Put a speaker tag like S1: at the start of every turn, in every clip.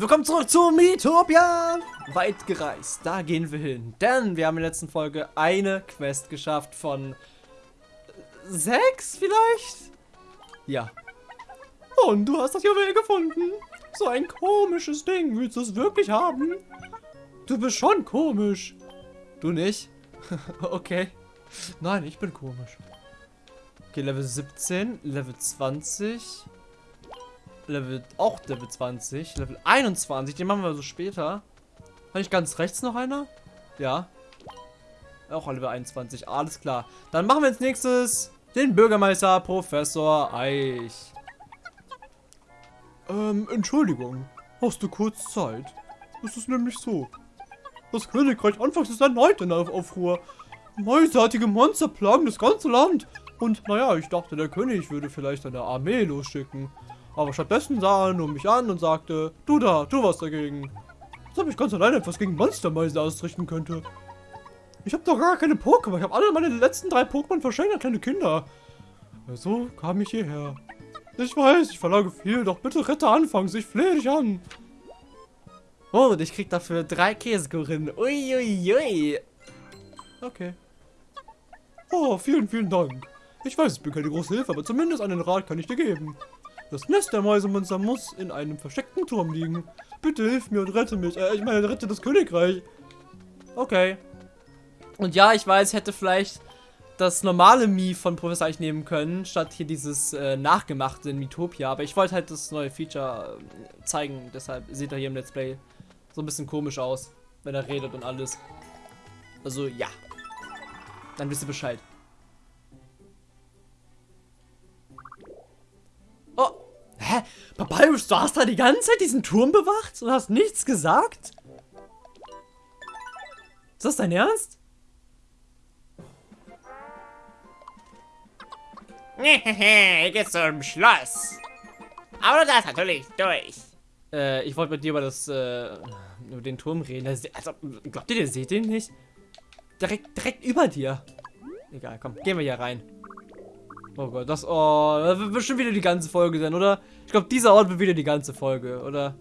S1: Willkommen zurück zu Miitopia! Weit gereist, da gehen wir hin. Denn wir haben in der letzten Folge eine Quest geschafft von sechs vielleicht? Ja. Und du hast das Juwel gefunden. So ein komisches Ding. Willst du es wirklich haben? Du bist schon komisch. Du nicht? okay. Nein, ich bin komisch. Okay, Level 17, Level 20. Level, auch Level 20, Level 21, den machen wir so später. Habe ich ganz rechts noch einer? Ja. Auch Level 21, alles klar. Dann machen wir als nächstes den Bürgermeister Professor Eich. Ähm, Entschuldigung. Hast du kurz Zeit? Es ist nämlich so. Das Königreich anfangs ist erneut in Aufruhr. Mäusartige Monster plagen das ganze Land. Und naja, ich dachte, der König würde vielleicht eine Armee losschicken. Aber stattdessen sah er nur mich an und sagte, du da, tu was dagegen. Als ob ich ganz alleine etwas gegen Monstermäuse ausrichten könnte. Ich habe doch gar keine Pokémon. Ich habe alle meine letzten drei Pokémon verschenkt an kleine Kinder. So kam ich hierher. Ich weiß, ich verlange viel, doch bitte rette anfangs. Ich flehe dich an. Oh, und ich krieg dafür drei Käsekurinnen. Uiuiui. Okay. Oh, vielen, vielen Dank. Ich weiß, ich bin keine große Hilfe, aber zumindest einen Rat kann ich dir geben. Das Nest der Mäusemonster muss in einem versteckten Turm liegen. Bitte hilf mir und rette mich. Äh, ich meine, rette das Königreich. Okay. Und ja, ich weiß, hätte vielleicht das normale Mii von Professor Eich nehmen können, statt hier dieses äh, nachgemachte in Miitopia. Aber ich wollte halt das neue Feature äh, zeigen, deshalb sieht er hier im Let's Play so ein bisschen komisch aus, wenn er redet und alles. Also, ja. Dann wisst ihr Bescheid. Hä? Papyrus, du hast da die ganze Zeit diesen Turm bewacht und hast nichts gesagt? Ist das dein Ernst?
S2: Hehehe, geht's zum Schloss. Aber du darfst natürlich durch.
S1: Äh, ich wollte mit dir über das, äh, über den Turm reden. Also, glaubt ihr, ihr seht den nicht? Direkt, direkt über dir. Egal, komm, gehen wir hier rein. Oh Gott, das, oh, das wird bestimmt wieder die ganze Folge sein, oder? Ich glaube, dieser Ort wird wieder die ganze Folge, oder?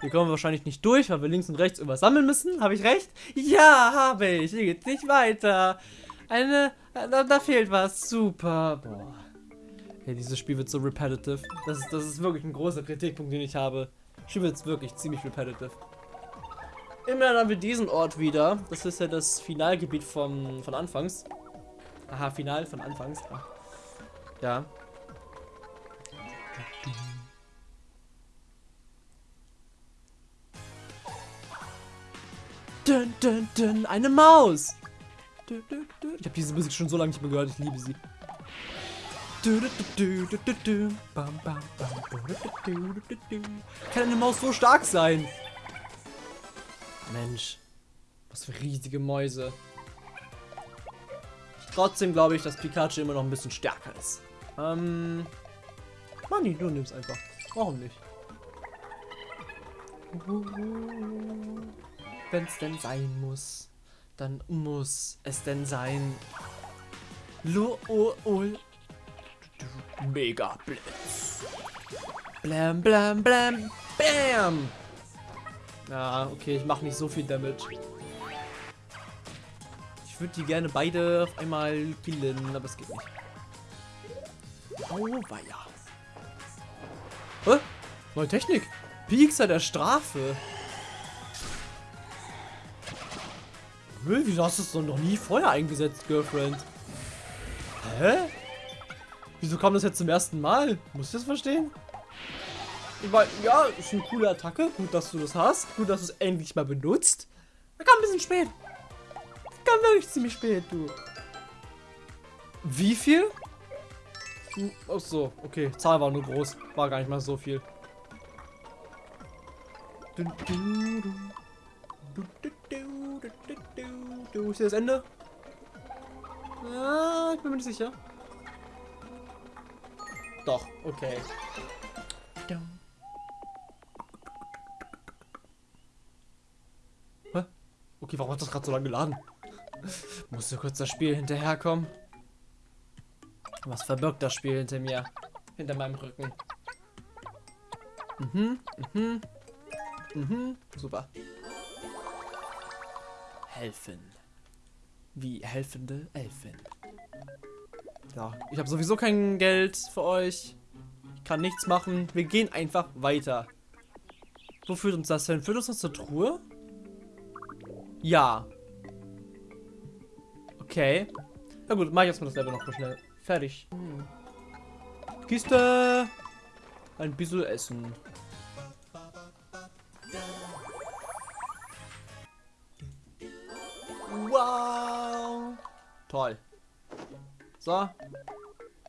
S1: Hier kommen wir wahrscheinlich nicht durch, weil wir links und rechts irgendwas sammeln müssen. Habe ich recht? Ja, habe ich. Hier geht's nicht weiter. Eine, da, da fehlt was. Super. Boah. Hey, dieses Spiel wird so repetitive. Das ist, das ist wirklich ein großer Kritikpunkt, den ich habe. Das Spiel wird wirklich ziemlich repetitive. Immerhin haben wir diesen Ort wieder. Das ist ja das Finalgebiet vom, von Anfangs. Aha, Final von Anfangs. Ach. Ja. Dun, dun, dun, eine Maus. Ich habe diese Musik schon so lange nicht mehr gehört. Ich liebe sie. Kann eine Maus so stark sein? Mensch. Was für riesige Mäuse. Trotzdem glaube ich, dass Pikachu immer noch ein bisschen stärker ist. Ähm. Manni, du nimmst einfach. Warum nicht? Wenn es denn sein muss, dann muss es denn sein. Lo oh, oh. Mega Blitz. Blam, blam, blam, bam. Ja, okay, ich mache nicht so viel Damage. Würde die gerne beide auf einmal killen, aber es geht nicht. Oh, weia. Hä? Neue Technik. Piekser der Strafe. Wieso hast du es noch nie vorher eingesetzt, Girlfriend? Hä? Wieso kam das jetzt zum ersten Mal? Muss ich das verstehen? Ich meine, ja, ist eine coole Attacke. Gut, dass du das hast. Gut, dass du es endlich mal benutzt. Da kam ein bisschen spät kam wirklich ziemlich spät, du. Wie viel? Hm, ach so, okay. Zahl war nur groß. War gar nicht mal so viel. Du, ist hier das Ende? Ah, ich bin mir nicht sicher. Doch, okay. Hä? Okay, warum hat das gerade so lange geladen? Musste kurz das Spiel hinterherkommen. Was verbirgt das Spiel hinter mir? Hinter meinem Rücken. Mhm, mhm. Mhm, super. Helfen. Wie helfende Elfen. Ja, ich habe sowieso kein Geld für euch. Ich kann nichts machen. Wir gehen einfach weiter. Wo führt uns das hin? Führt uns das zur Truhe? Ja. Okay. Na gut, mach ich erstmal das Level noch mal schnell. Fertig. Kiste. Ein bisschen Essen. Wow. Toll. So.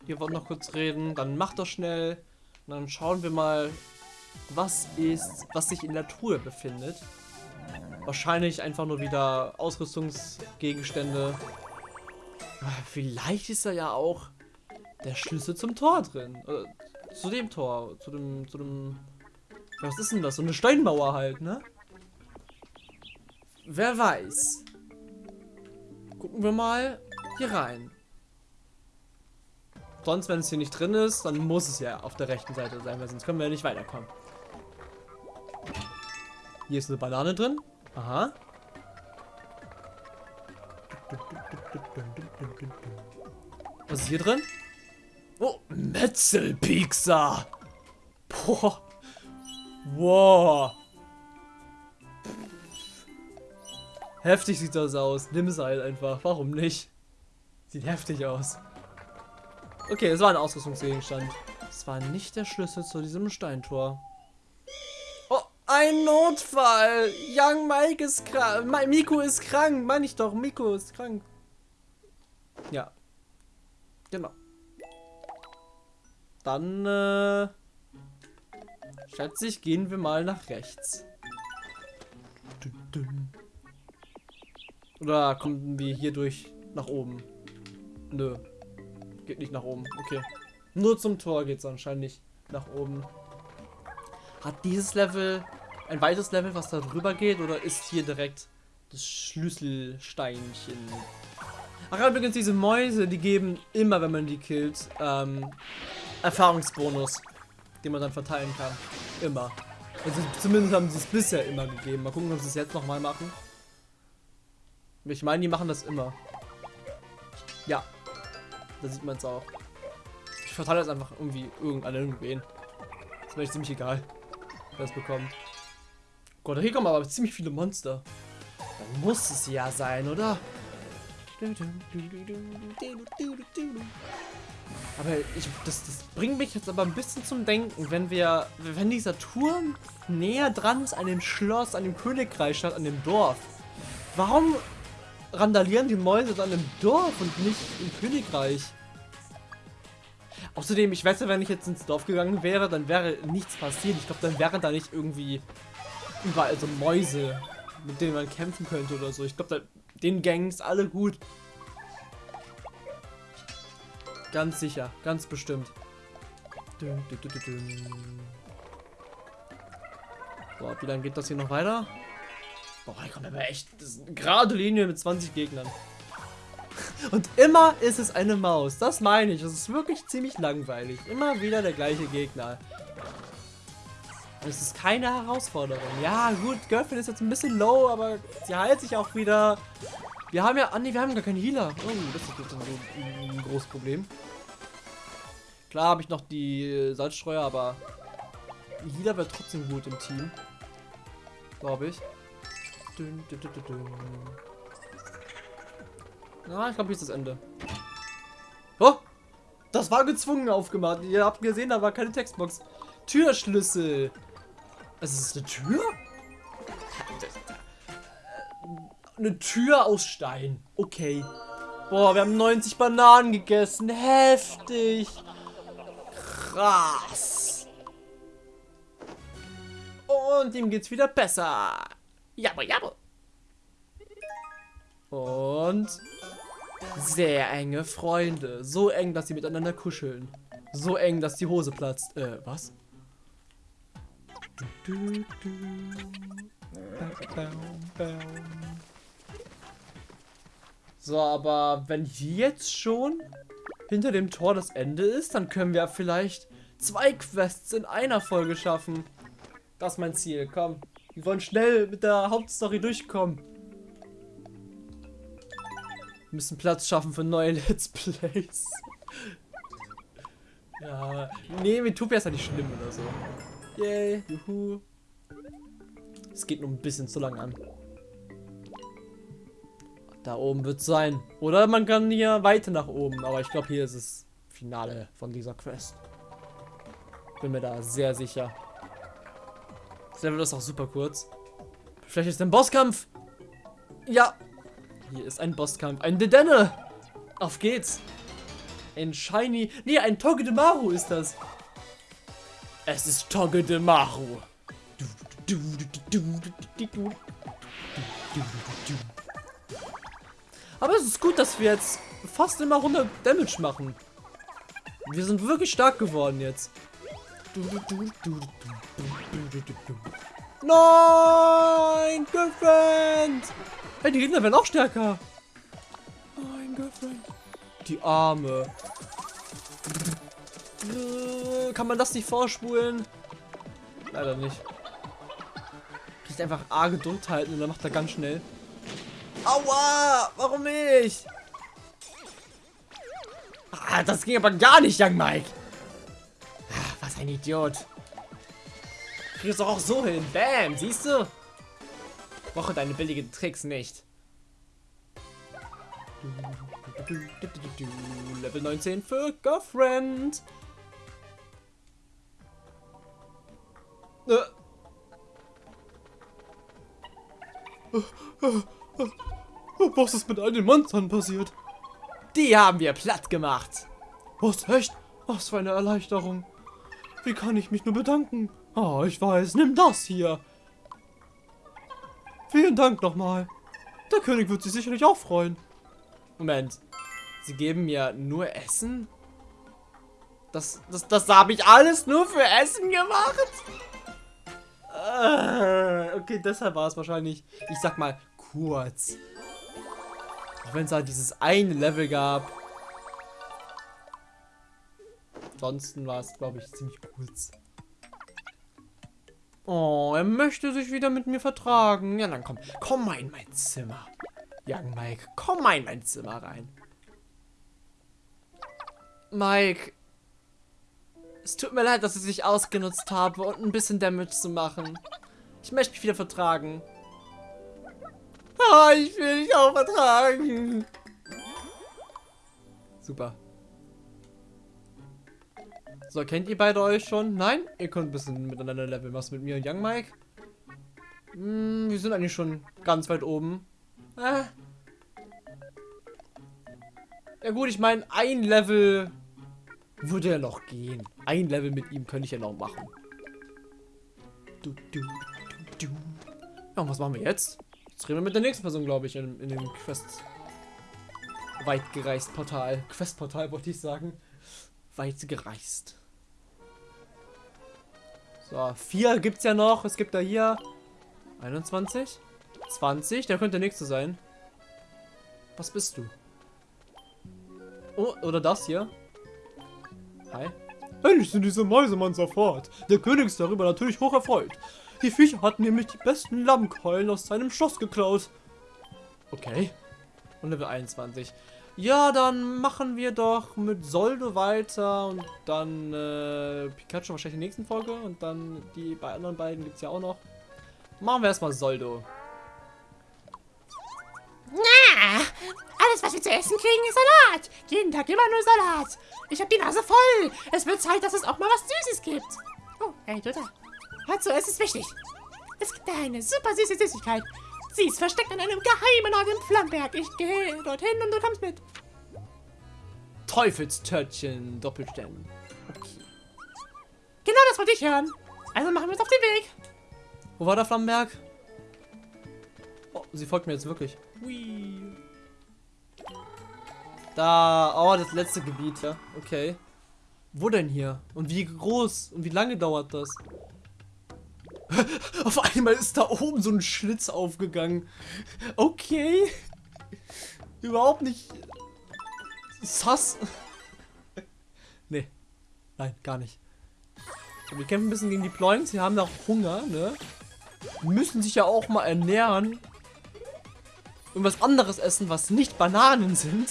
S1: Hier wollen noch kurz reden. Dann macht das schnell. Und dann schauen wir mal, was ist, was sich in der Truhe befindet. Wahrscheinlich einfach nur wieder Ausrüstungsgegenstände. Vielleicht ist da ja auch der Schlüssel zum Tor drin. Äh, zu dem Tor. Zu dem, zu dem... Was ist denn das? So eine Steinmauer halt, ne? Wer weiß. Gucken wir mal hier rein. Sonst, wenn es hier nicht drin ist, dann muss es ja auf der rechten Seite sein, weil sonst können wir ja nicht weiterkommen. Hier ist eine Banane drin. Aha. Was ist hier drin? Oh, Metzelpizza. Boah. Wow. Heftig sieht das aus. Nimm es halt einfach. Warum nicht? Sieht heftig aus. Okay, es war ein Ausrüstungsgegenstand. Es war nicht der Schlüssel zu diesem Steintor. Ein Notfall. Young Mike ist krank. Miko ist krank. Meine ich doch. Miko ist krank. Ja. Genau. Dann, äh, schätze ich, gehen wir mal nach rechts. Oder kommen wir hier durch nach oben? Nö. Geht nicht nach oben. Okay. Nur zum Tor geht es anscheinend nicht nach oben. Hat dieses Level ein weiteres Level, was da drüber geht? Oder ist hier direkt das Schlüsselsteinchen? Ach, übrigens, diese Mäuse, die geben immer, wenn man die killt, ähm, Erfahrungsbonus, den man dann verteilen kann. Immer. Also zumindest haben sie es bisher immer gegeben. Mal gucken, ob sie es jetzt nochmal machen. Ich meine, die machen das immer. Ja. Da sieht man es auch. Ich verteile das einfach irgendwie irgendein irgendwen. Ist mir ziemlich egal, wer es bekommt. Gott, hier kommen aber ziemlich viele Monster. Dann muss es ja sein, oder? Aber ich, das, das bringt mich jetzt aber ein bisschen zum Denken, wenn wir, wenn dieser Turm näher dran ist an dem Schloss, an dem Königreich statt an dem Dorf. Warum randalieren die Mäuse dann im Dorf und nicht im Königreich? Außerdem, ich weiß ja, wenn ich jetzt ins Dorf gegangen wäre, dann wäre nichts passiert. Ich glaube, dann wären da nicht irgendwie überall so Mäuse, mit denen man kämpfen könnte oder so. Ich glaube, den Gangs alle gut. Ganz sicher, ganz bestimmt. Dün, dün, dün, so, wie lange geht das hier noch weiter? Boah, hier kommt aber echt gerade Linie mit 20 Gegnern. Und immer ist es eine Maus. Das meine ich. Das ist wirklich ziemlich langweilig. Immer wieder der gleiche Gegner. Es ist keine Herausforderung. Ja, gut, Girlfriend ist jetzt ein bisschen low, aber sie heilt sich auch wieder. Wir haben ja... Ah, nee, wir haben gar keinen Healer. Oh, das ist jetzt ein, ein großes Problem. Klar habe ich noch die Salzstreuer, aber Healer wäre trotzdem gut im Team. Glaube ich. Dün, dün, dün, dün. Ah, ich glaube, hier ist das Ende. Oh! Das war gezwungen aufgemacht. Ihr habt gesehen, da war keine Textbox. Türschlüssel. Also, ist eine Tür? Eine Tür aus Stein. Okay. Boah, wir haben 90 Bananen gegessen. Heftig. Krass. Und ihm geht's wieder besser. Jabba, jabba. Und sehr enge Freunde. So eng, dass sie miteinander kuscheln. So eng, dass die Hose platzt. Äh, was? So, aber wenn jetzt schon hinter dem Tor das Ende ist, dann können wir vielleicht zwei Quests in einer Folge schaffen. Das ist mein Ziel, komm. Wir wollen schnell mit der Hauptstory durchkommen. Wir müssen Platz schaffen für neue Let's Plays. ja, nee, Metopia ist ja nicht schlimm oder so. Yay, juhu. Es geht nur ein bisschen zu lang an. Da oben wird es sein. Oder man kann hier weiter nach oben. Aber ich glaube, hier ist es Finale von dieser Quest. Bin mir da sehr sicher. Das Level ist auch super kurz. Vielleicht ist ein Bosskampf. Ja. Hier ist ein Bosskampf. Ein Dedenne. Auf geht's. Ein Shiny. Nee, ein Togedemaru ist das. Es ist Togedemaru. Aber es ist gut, dass wir jetzt fast immer 100 Damage machen. Wir sind wirklich stark geworden jetzt. Nein, Girlfriend! Hey, die Gegner werden auch stärker. Nein, Girlfriend. Die Arme. Kann man das nicht vorspulen? Leider nicht. Kriegt einfach A Geduld halten und dann macht er ganz schnell. Aua! Warum nicht? Ah, das ging aber gar nicht, Young Mike. Ah, was ein Idiot. Kriegst du auch so hin. Bam, siehst du? Brauche deine billigen Tricks nicht. Level 19 für Girlfriend. Was ist mit all den Monstern passiert? Die haben wir platt gemacht. Was, echt? Was für eine Erleichterung. Wie kann ich mich nur bedanken? Oh, ich weiß, nimm das hier. Vielen Dank nochmal. Der König wird sich sicherlich auch freuen. Moment. Sie geben mir nur Essen? Das, das, das habe ich alles nur für Essen gemacht? Äh, okay, deshalb war es wahrscheinlich, ich sag mal, kurz. Auch wenn es halt dieses eine Level gab. Ansonsten war es, glaube ich, ziemlich kurz. Oh, er möchte sich wieder mit mir vertragen. Ja, dann komm. Komm mal in mein Zimmer. Young Mike, komm mal in mein Zimmer rein. Mike. Es tut mir leid, dass ich dich ausgenutzt habe und ein bisschen Damage zu machen. Ich möchte mich wieder vertragen. Ah, ich will dich auch vertragen. Super. So, kennt ihr beide euch schon? Nein? Ihr könnt ein bisschen miteinander leveln. Was mit mir und Young Mike? Hm, wir sind eigentlich schon ganz weit oben. Äh. Ja gut, ich meine, ein Level würde ja noch gehen. Ein Level mit ihm könnte ich ja noch machen. Du, du, du, du. Ja, und was machen wir jetzt? Jetzt reden wir mit der nächsten Person, glaube ich, in, in dem Quest. Weit gereist Portal. Quest-Portal wollte ich sagen. Weit gereist. So, vier gibt es ja noch. Es gibt da hier 21, 20. Der könnte der nächste sein. Was bist du? Oh, oder das hier. Hi. Endlich sind diese Mäusemann sofort. Der König ist darüber natürlich hoch erfreut. Die Viecher hatten nämlich die besten Lammkeulen aus seinem Schloss geklaut. Okay. Und Level 21. Ja, dann machen wir doch mit Soldo weiter und dann äh, Pikachu wahrscheinlich in der nächsten Folge und dann die bei anderen beiden gibt es ja auch noch. Machen wir erstmal Soldo.
S3: Alles was wir zu essen kriegen ist Salat. Jeden Tag immer nur Salat. Ich habe die Nase voll. Es wird Zeit, dass es auch mal was Süßes gibt. Oh, hey, du da. Hör zu, es ist wichtig. Es gibt da eine super süße Süßigkeit. Sie ist versteckt an einem geheimen Ort im Flammberg. Ich gehe dorthin und du kommst mit.
S1: Teufelstörtchen, Doppelstern. Okay.
S3: Genau das wollte ich hören. Also machen wir uns auf den Weg.
S1: Wo war der Flammenberg? Oh, sie folgt mir jetzt wirklich. Hui. Da, oh, das letzte Gebiet, ja. Okay. Wo denn hier? Und wie groß? Und wie lange dauert das? Auf einmal ist da oben so ein Schlitz aufgegangen. Okay. Überhaupt nicht sass. nee. Nein, gar nicht. Wir kämpfen ein bisschen gegen die Ploins. Sie haben auch Hunger, ne?
S4: müssen sich ja auch mal ernähren. Und was anderes essen, was nicht Bananen sind.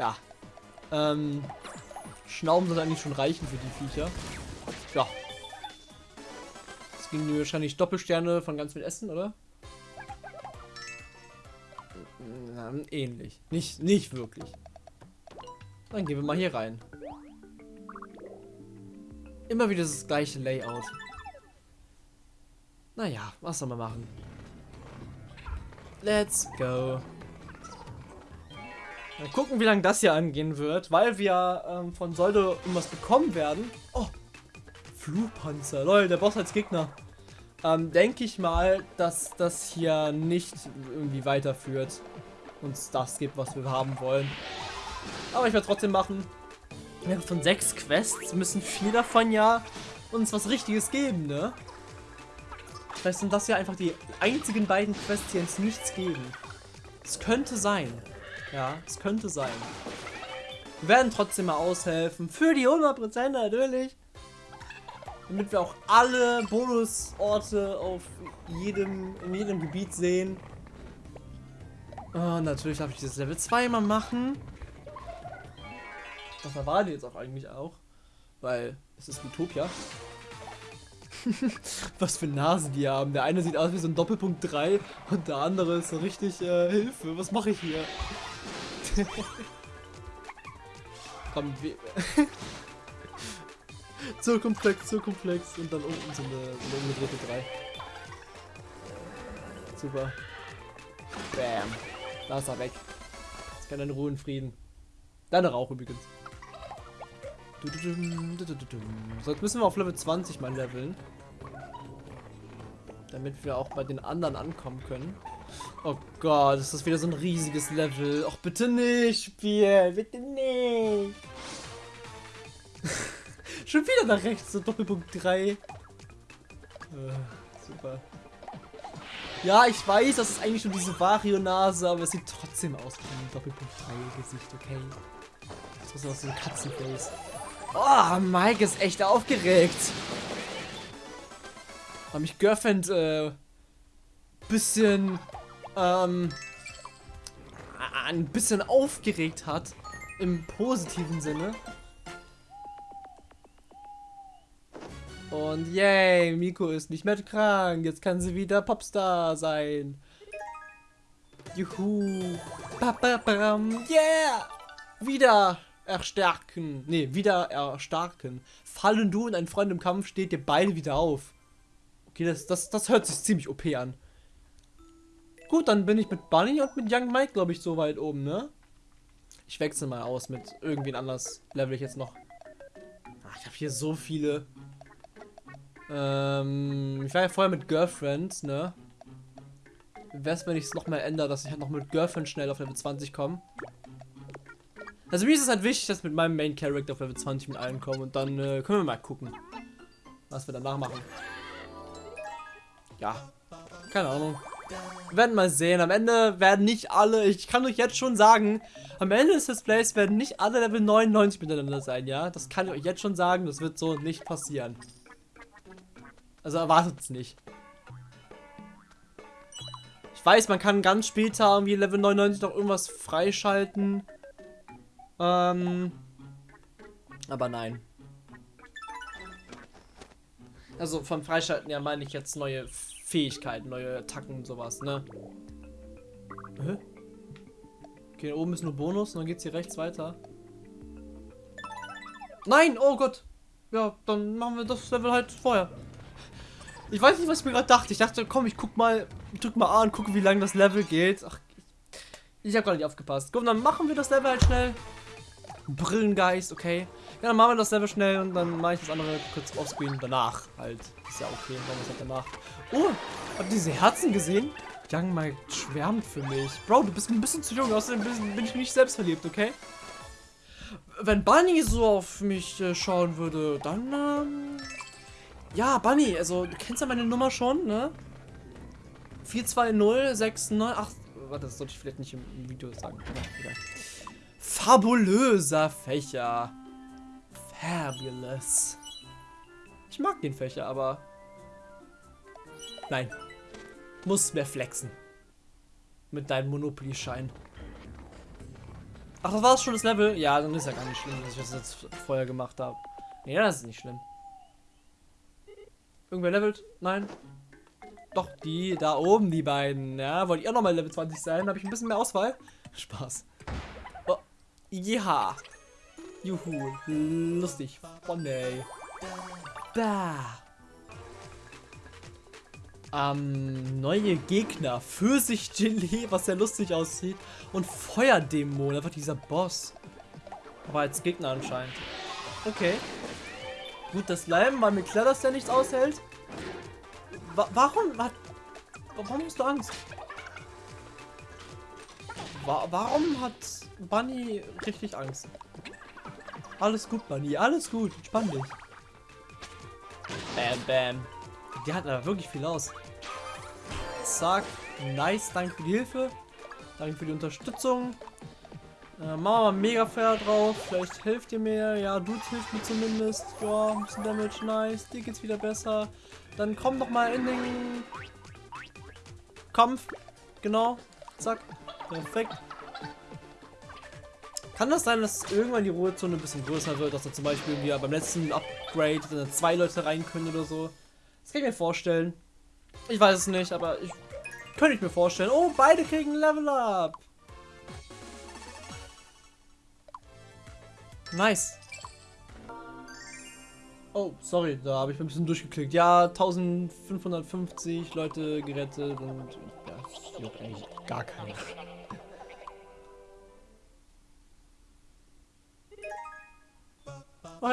S4: Ja. Ähm. Schnauben sind eigentlich schon reichen für die Viecher. Ja. Das gingen wahrscheinlich Doppelsterne von ganz viel Essen, oder? Ähnlich. Nicht, nicht wirklich. Dann gehen wir mal hier rein. Immer wieder das gleiche Layout. Naja, was soll man machen? Let's go. Mal gucken, wie lange das hier angehen wird, weil wir ähm, von Soldo irgendwas bekommen werden. Oh, Flugpanzer. Leute, der Boss als Gegner. Ähm, denke ich mal, dass das hier nicht irgendwie weiterführt. Uns das gibt, was wir haben wollen. Aber ich werde trotzdem machen. Von sechs Quests müssen vier davon ja uns was Richtiges geben, ne? Vielleicht sind das ja einfach die einzigen beiden Quests, die uns nichts geben. Es könnte sein. Ja, es könnte sein. Wir werden trotzdem mal aushelfen. Für die 100% natürlich. Damit wir auch alle Bonusorte auf jedem, in jedem Gebiet sehen. Oh, natürlich darf ich dieses Level 2 mal machen. Das erwarte ich jetzt auch eigentlich auch. Weil es ist Utopia. Was für Nasen die haben. Der eine sieht aus wie so ein Doppelpunkt 3 und der andere ist so richtig äh, Hilfe. Was mache ich hier? Komm, wir zu komplex, zu komplex und dann unten so eine, so eine umgedrehte 3. Super. Bam. Da ist er weg. Jetzt kann er in Ruhe und Frieden. Deine Rauch übrigens. So, jetzt müssen wir auf Level 20 mal leveln. Damit wir auch bei den anderen ankommen können. Oh Gott, ist das wieder so ein riesiges Level. Och, bitte nicht, Spiel. Bitte nicht. Schon wieder nach rechts, so Doppelpunkt 3. Äh, super. Ja, ich weiß, das ist eigentlich schon diese Vario-Nase, aber es sieht trotzdem aus wie ein Doppelpunkt 3 Gesicht, okay? Das ist aus so ein Katzenface. Oh, Mike ist echt aufgeregt. Weil mich Girlfriend äh, bisschen ähm, ein bisschen aufgeregt hat. Im positiven Sinne. Und yay, Miko ist nicht mehr krank. Jetzt kann sie wieder Popstar sein. Juhu. Ba, ba, bam. Yeah. Wieder erstärken. Ne, wieder erstarken. Fallen du und ein Freund im Kampf steht dir beide wieder auf. Okay, das, das, das hört sich ziemlich OP an. Gut, dann bin ich mit Bunny und mit Young Mike, glaube ich, so weit oben, ne? Ich wechsle mal aus mit irgendwen anders. Level ich jetzt noch. Ach, ich habe hier so viele. Ähm, ich war ja vorher mit Girlfriend, ne? Wär's, wenn ich es nochmal ändere, dass ich halt noch mit Girlfriend schnell auf Level 20 komme. Also mir ist es halt wichtig, dass mit meinem Main Character auf Level 20 mit allen kommen und dann äh, können wir mal gucken, was wir danach machen. Ja, keine Ahnung. Wir werden mal sehen. Am Ende werden nicht alle, ich kann euch jetzt schon sagen, am Ende des Displays werden nicht alle Level 99 miteinander sein, ja? Das kann ich euch jetzt schon sagen, das wird so nicht passieren. Also erwartet es nicht. Ich weiß, man kann ganz später irgendwie Level 99 noch irgendwas freischalten. Ähm. Aber nein. Also vom Freischalten ja meine ich jetzt neue Fähigkeiten, neue Attacken und sowas, ne? Hä? Okay, oben ist nur Bonus und dann geht's hier rechts weiter. Nein, oh Gott. Ja, dann machen wir das Level halt vorher. Ich weiß nicht, was ich mir gerade dachte. Ich dachte, komm, ich guck mal, drück mal A und gucke, wie lange das Level geht. Ach, ich habe gerade nicht aufgepasst. Komm, dann machen wir das Level halt schnell. Brillengeist, okay. Ja, dann machen wir das Level schnell und dann mache ich das andere kurz offscreen danach halt. Ist ja okay, dann machen es halt danach. Oh, habt ihr diese Herzen gesehen? Young Mike schwärmt für mich. Bro, du bist ein bisschen zu jung, außerdem bin ich nicht selbst verliebt, okay? Wenn Bunny so auf mich äh, schauen würde, dann, ähm, ja, Bunny, also du kennst ja meine Nummer schon, ne? 42069, warte, das sollte ich vielleicht nicht im, im Video sagen. Ja, Fabulöser Fächer. Fabulous. Ich mag den Fächer, aber Nein. Muss mehr flexen. Mit deinem Monopoly-Schein. Ach, das war's schon das Level? Ja, dann ist ja gar nicht schlimm, dass ich das jetzt vorher gemacht habe. Ja, das ist nicht schlimm. Irgendwer levelt? Nein. Doch, die da oben, die beiden. Ja, wollt ihr nochmal Level 20 sein? Habe ich ein bisschen mehr Auswahl? Spaß. Oh, ja. Juhu. Lustig. Funny. Da. Ähm, neue Gegner. Pfirsichgelee, was sehr lustig aussieht. Und Feuerdämon, einfach dieser Boss. Aber als Gegner anscheinend. Okay. Gut, das Slime war mir klar, dass der nichts aushält. Wa warum. Warum hast du Angst? Wa warum hat Bunny richtig Angst? Alles gut, Bunny. Alles gut. Entspann dich. Bam, bam. Die hat aber wirklich viel aus. Zack. Nice. Danke für die Hilfe. Danke für die Unterstützung. Äh, machen wir mal mega fair drauf. Vielleicht hilft ihr mir. Ja, du hilft mir zumindest. Ja, ein bisschen Damage. Nice. Dir geht's wieder besser. Dann komm doch mal in den Kampf. Genau. Zack. Perfekt. Kann das sein, dass irgendwann die Ruhezone ein bisschen größer wird, dass da zum Beispiel wir beim letzten Upgrade zwei Leute rein können oder so? Das kann ich mir vorstellen. Ich weiß es nicht, aber ich könnte ich mir vorstellen. Oh, beide kriegen Level Up. Nice. Oh, sorry, da habe ich ein bisschen durchgeklickt. Ja, 1550 Leute gerettet und das juckt eigentlich gar keiner.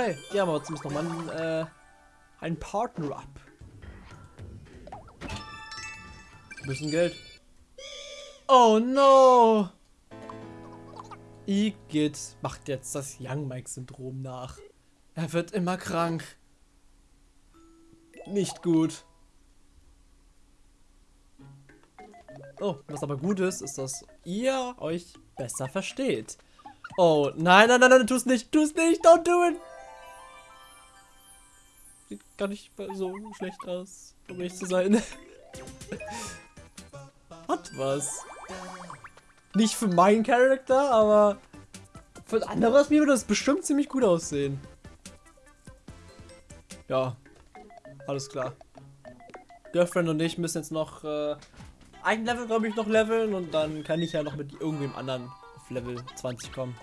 S4: Hey, die haben wir zumindest nochmal einen, äh, ein Partner-Up. Bisschen Geld. Oh no! Igitt macht jetzt das Young Mike-Syndrom nach. Er wird immer krank. Nicht gut. Oh, was aber gut ist, ist, dass ihr euch besser versteht. Oh, nein, nein, nein, nein, tu es nicht, tu es nicht, don't do it. Sieht gar nicht so schlecht aus, um ehrlich zu sein. Hat was. Nicht für meinen Charakter, aber für andere aus mir würde das bestimmt ziemlich gut aussehen. Ja, alles klar. Girlfriend und ich müssen jetzt noch äh, ein Level, glaube ich, noch leveln und dann kann ich ja noch mit irgendwem anderen auf Level 20 kommen.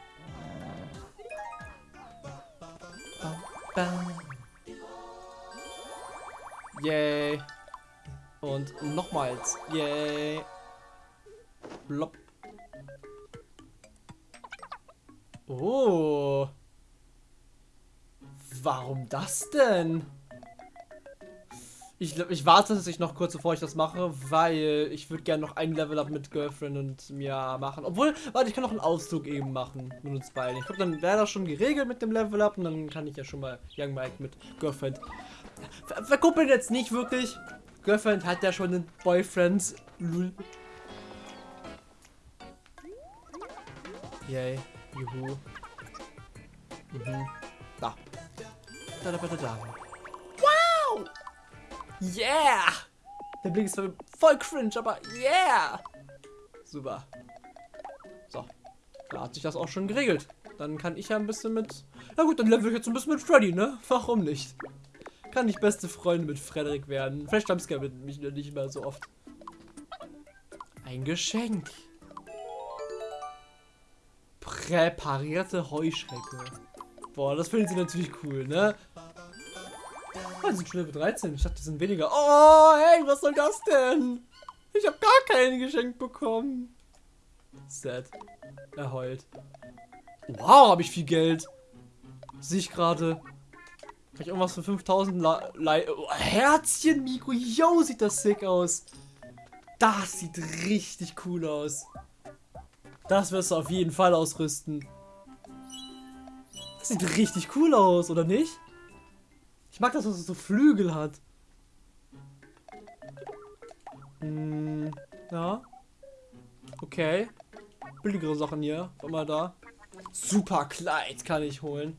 S4: Yay. Und nochmals. Yay. Blopp. Oh. Warum das denn? Ich, ich warte dass ich noch kurz, bevor ich das mache, weil ich würde gerne noch ein Level up mit Girlfriend und mir machen. Obwohl, warte, ich kann noch einen Auszug eben machen mit uns beiden. Ich glaube, dann wäre das schon geregelt mit dem Level up und dann kann ich ja schon mal Young Mike mit Girlfriend ver verkuppeln jetzt nicht wirklich. Girlfriend hat ja schon einen Boyfriend. Lul. Yay. Juhu. Mhm. Da. Da, da, da, da. Wow! Yeah! Der Blick ist voll cringe, aber yeah! Super. So. Da hat sich das auch schon geregelt. Dann kann ich ja ein bisschen mit... Na gut, dann level ich jetzt ein bisschen mit Freddy, ne? Warum nicht? Kann ich beste Freunde mit Frederik werden. Vielleicht Jumpscare mit mich nicht mehr so oft. Ein Geschenk. Präparierte Heuschrecke. Boah, das finden sie natürlich cool, ne? Oh, die sind schon Level 13. Ich dachte, die sind weniger. Oh, hey, was soll das denn? Ich habe gar kein Geschenk bekommen. Sad. Er heult. Wow, habe ich viel Geld. Sehe ich gerade. Kann ich irgendwas für 5000 Le oh, Herzchen, Mikro. Yo, sieht das sick aus. Das sieht richtig cool aus. Das wirst du auf jeden Fall ausrüsten. Das sieht richtig cool aus, oder nicht? Ich mag das, dass es so Flügel hat. Hm, ja. Okay. Billigere Sachen hier. War mal da. Super Kleid kann ich holen.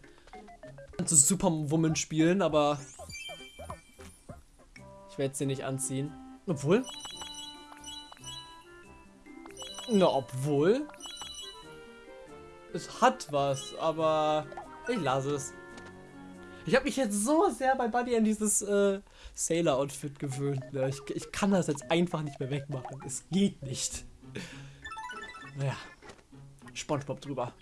S4: Kannst du Superwoman spielen, aber ich werde sie nicht anziehen. Obwohl. Na, obwohl. Es hat was, aber ich lasse es. Ich habe mich jetzt so sehr bei Buddy an dieses äh, Sailor-Outfit gewöhnt. Ne? Ich, ich kann das jetzt einfach nicht mehr wegmachen. Es geht nicht. Naja. Spongebob drüber.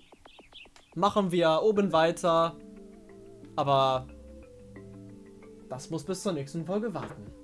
S4: Machen wir oben weiter. Aber das muss bis zur nächsten Folge warten.